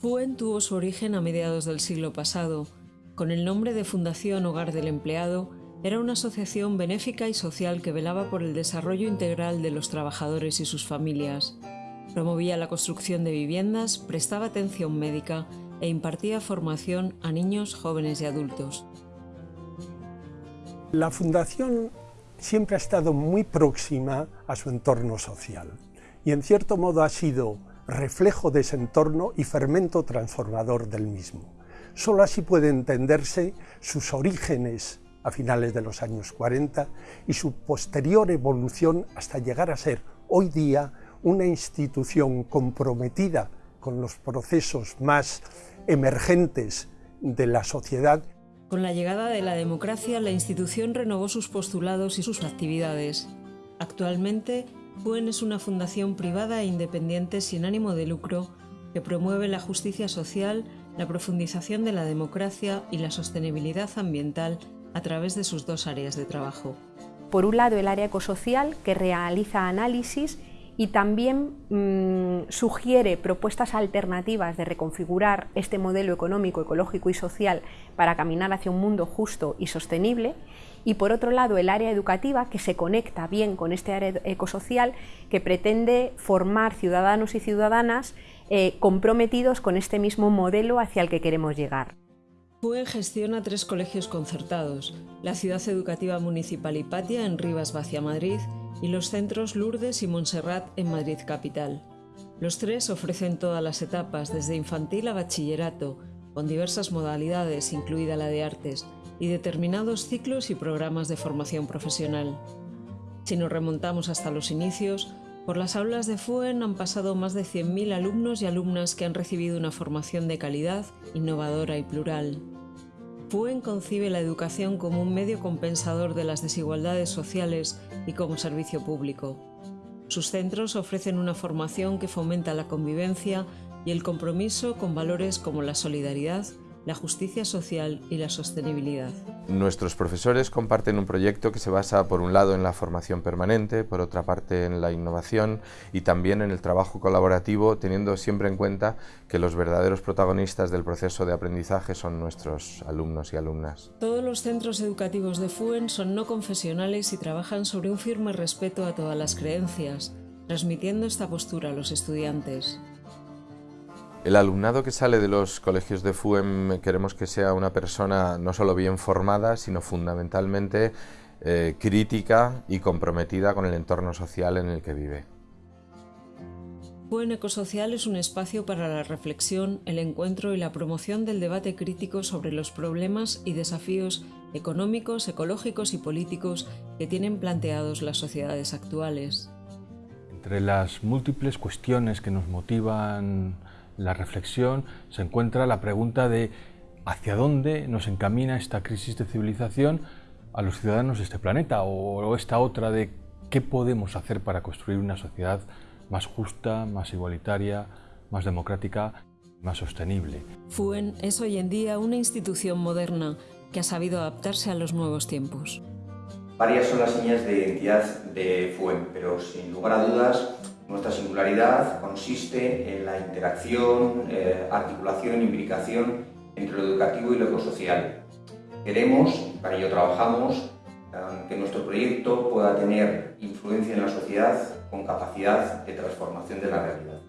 FUEN tuvo su origen a mediados del siglo pasado. Con el nombre de Fundación Hogar del Empleado, era una asociación benéfica y social que velaba por el desarrollo integral de los trabajadores y sus familias. Promovía la construcción de viviendas, prestaba atención médica e impartía formación a niños, jóvenes y adultos. La Fundación siempre ha estado muy próxima a su entorno social y en cierto modo ha sido reflejo de ese entorno y fermento transformador del mismo. Solo así puede entenderse sus orígenes a finales de los años 40 y su posterior evolución hasta llegar a ser hoy día una institución comprometida con los procesos más emergentes de la sociedad. Con la llegada de la democracia, la institución renovó sus postulados y sus actividades. Actualmente, FUEN es una fundación privada e independiente sin ánimo de lucro que promueve la justicia social, la profundización de la democracia y la sostenibilidad ambiental a través de sus dos áreas de trabajo. Por un lado, el área ecosocial, que realiza análisis y también mm, sugiere propuestas alternativas de reconfigurar este modelo económico, ecológico y social para caminar hacia un mundo justo y sostenible. Y por otro lado, el área educativa, que se conecta bien con este área ecosocial, que pretende formar ciudadanos y ciudadanas eh, comprometidos con este mismo modelo hacia el que queremos llegar. FUE gestiona tres colegios concertados, la Ciudad Educativa Municipal Hipatia en Rivas Vacia Madrid y los centros Lourdes y Montserrat en Madrid Capital. Los tres ofrecen todas las etapas, desde infantil a bachillerato, con diversas modalidades, incluida la de artes, y determinados ciclos y programas de formación profesional. Si nos remontamos hasta los inicios, por las aulas de FUEN han pasado más de 100.000 alumnos y alumnas que han recibido una formación de calidad, innovadora y plural. FUEN concibe la educación como un medio compensador de las desigualdades sociales y como servicio público. Sus centros ofrecen una formación que fomenta la convivencia y el compromiso con valores como la solidaridad, la justicia social y la sostenibilidad. Nuestros profesores comparten un proyecto que se basa por un lado en la formación permanente, por otra parte en la innovación y también en el trabajo colaborativo, teniendo siempre en cuenta que los verdaderos protagonistas del proceso de aprendizaje son nuestros alumnos y alumnas. Todos los centros educativos de FUEN son no confesionales y trabajan sobre un firme respeto a todas las creencias, transmitiendo esta postura a los estudiantes. El alumnado que sale de los colegios de FUEM queremos que sea una persona no solo bien formada, sino fundamentalmente eh, crítica y comprometida con el entorno social en el que vive. FUEM Ecosocial es un espacio para la reflexión, el encuentro y la promoción del debate crítico sobre los problemas y desafíos económicos, ecológicos y políticos que tienen planteados las sociedades actuales. Entre las múltiples cuestiones que nos motivan la reflexión se encuentra la pregunta de hacia dónde nos encamina esta crisis de civilización a los ciudadanos de este planeta o esta otra de qué podemos hacer para construir una sociedad más justa, más igualitaria, más democrática, más sostenible. FUEN es hoy en día una institución moderna que ha sabido adaptarse a los nuevos tiempos. Varias son las señas de identidad de FUEN, pero sin lugar a dudas nuestra singularidad consiste en la interacción, eh, articulación, imbricación entre lo educativo y lo ecosocial. Queremos, para ello trabajamos, eh, que nuestro proyecto pueda tener influencia en la sociedad con capacidad de transformación de la realidad.